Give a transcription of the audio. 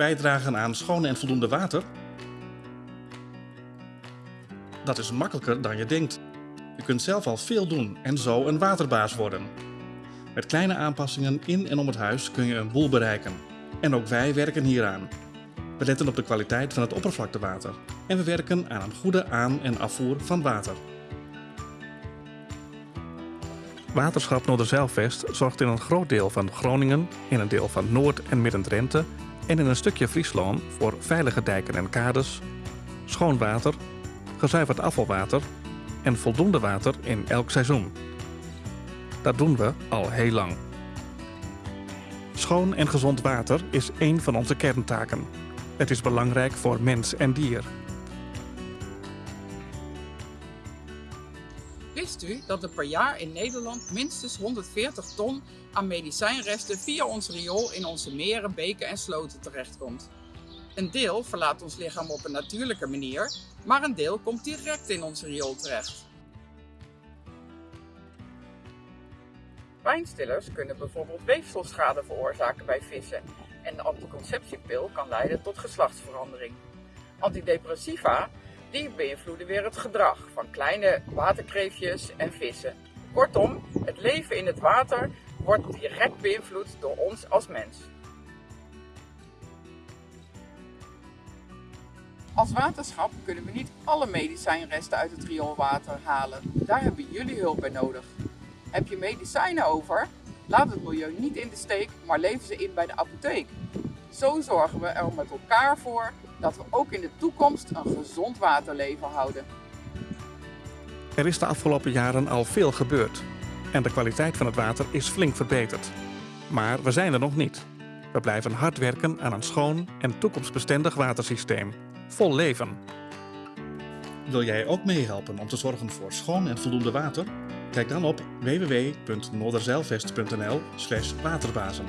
bijdragen aan schoon en voldoende water? Dat is makkelijker dan je denkt. Je kunt zelf al veel doen en zo een waterbaas worden. Met kleine aanpassingen in en om het huis kun je een boel bereiken. En ook wij werken hieraan. We letten op de kwaliteit van het oppervlaktewater en we werken aan een goede aan- en afvoer van water. Waterschap Noorderzeilvest zorgt in een groot deel van Groningen, in een deel van Noord- en Midden-Drenthe en in een stukje Friesland voor veilige dijken en kades, schoon water, gezuiverd afvalwater en voldoende water in elk seizoen. Dat doen we al heel lang. Schoon en gezond water is één van onze kerntaken. Het is belangrijk voor mens en dier. Wist u dat er per jaar in Nederland minstens 140 ton aan medicijnresten via ons riool in onze meren, beken en sloten terechtkomt? Een deel verlaat ons lichaam op een natuurlijke manier, maar een deel komt direct in ons riool terecht. Pijnstillers kunnen bijvoorbeeld weefselschade veroorzaken bij vissen en de anticonceptiepil kan leiden tot geslachtsverandering. Antidepressiva die beïnvloeden weer het gedrag van kleine waterkreefjes en vissen. Kortom, het leven in het water wordt direct beïnvloed door ons als mens. Als waterschap kunnen we niet alle medicijnresten uit het rioolwater halen. Daar hebben jullie hulp bij nodig. Heb je medicijnen over? Laat het milieu niet in de steek, maar lever ze in bij de apotheek. Zo zorgen we er met elkaar voor dat we ook in de toekomst een gezond waterleven houden. Er is de afgelopen jaren al veel gebeurd en de kwaliteit van het water is flink verbeterd. Maar we zijn er nog niet. We blijven hard werken aan een schoon en toekomstbestendig watersysteem. Vol leven. Wil jij ook meehelpen om te zorgen voor schoon en voldoende water? Kijk dan op www.noorderzeilvest.nl waterbazen.